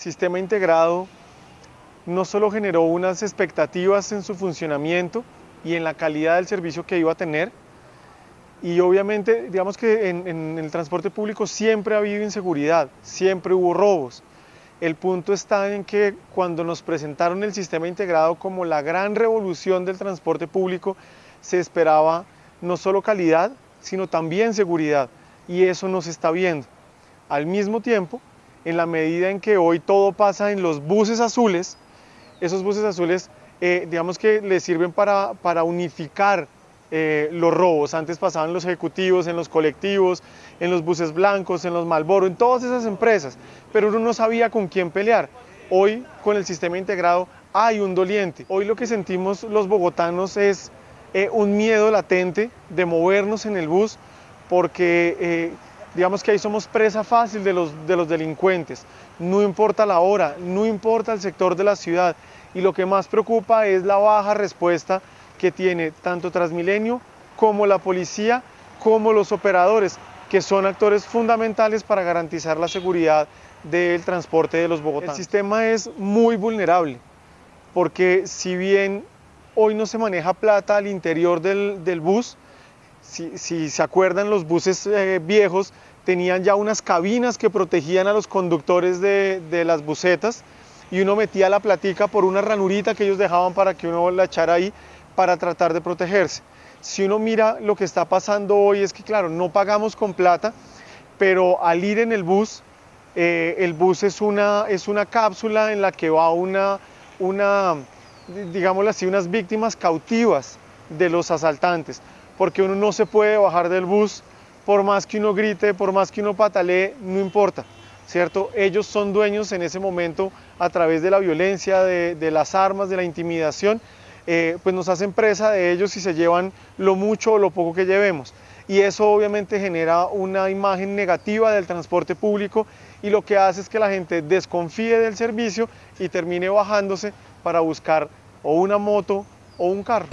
sistema integrado no solo generó unas expectativas en su funcionamiento y en la calidad del servicio que iba a tener, y obviamente, digamos que en, el transporte público siempre ha habido inseguridad, siempre hubo robos. El punto está en que cuando nos presentaron el sistema integrado como la gran revolución del transporte público, se esperaba no solo calidad, sino también seguridad. Y eso no está viendo. Al mismo tiempo, en la medida en que hoy todo pasa en los buses azules, esos buses azules, eh, digamos que les sirven para, para unificar eh, los robos. Antes pasaban los ejecutivos, en los colectivos, en los buses blancos, en los Malboro, en todas esas empresas, pero uno no sabía con quién pelear. Hoy, con el sistema integrado, hay un doliente. Hoy lo que sentimos los bogotanos es eh, un miedo latente de movernos en el bus porque eh, digamos que ahí somos presa fácil de los, de los delincuentes. No importa la hora, no importa el sector de la ciudad y lo que más preocupa es la baja respuesta que tiene tanto Transmilenio como la policía, como los operadores, que son actores fundamentales para garantizar la seguridad del transporte de los bogotanos. El sistema es muy vulnerable, porque si bien hoy no se maneja plata al interior del, del bus, si, se acuerdan los buses eh, viejos tenían ya unas cabinas que protegían a los conductores de, las busetas y uno metía la platica por una ranurita que ellos dejaban para que uno la echara ahí para tratar de protegerse. Si uno mira lo que está pasando hoy es que, claro, no pagamos con plata, pero al ir en el bus, eh, el bus es una, es una cápsula en la que va una, una, digámoslo así, unas víctimas cautivas de los asaltantes, porque uno no se puede bajar del bus por más que uno grite, por más que uno patalee, no importa, ¿cierto? Ellos son dueños en ese momento a través de la violencia, de, las armas, de la intimidación, eh, pues nos hacen presa de ellos y se llevan lo mucho o lo poco que llevemos. Y eso obviamente genera una imagen negativa del transporte público y lo que hace es que la gente desconfíe del servicio y termine bajándose para buscar o una moto o un carro.